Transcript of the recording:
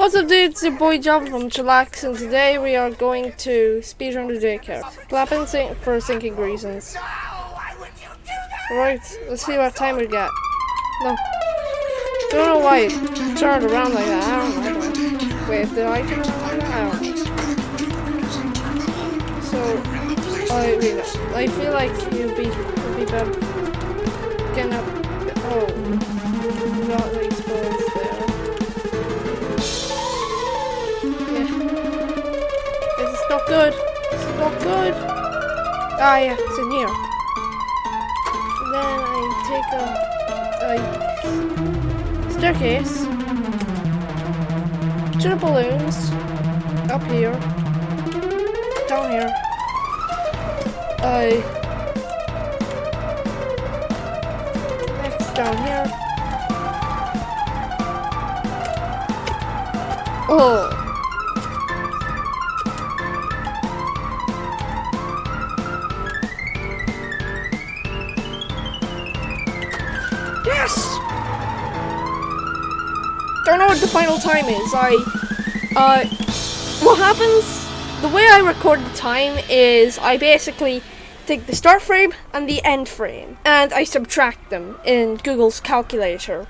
What's up dudes, it's your boy Java from Chillax and today we are going to speedrun the daycare. Clapping sing for sinking reasons. Right, let's see what time we get. No. Don't know why it turned around like that, I don't know. Wait, did I turn around like that? I don't know. So, I, I feel like you'd be, be better not good. This is not good. Ah, yeah, it's in here. And then I take a, a staircase to the balloons up here, down here. I next down here. Oh. Yes! Don't know what the final time is. I, uh, what happens, the way I record the time is I basically take the start frame and the end frame and I subtract them in Google's calculator.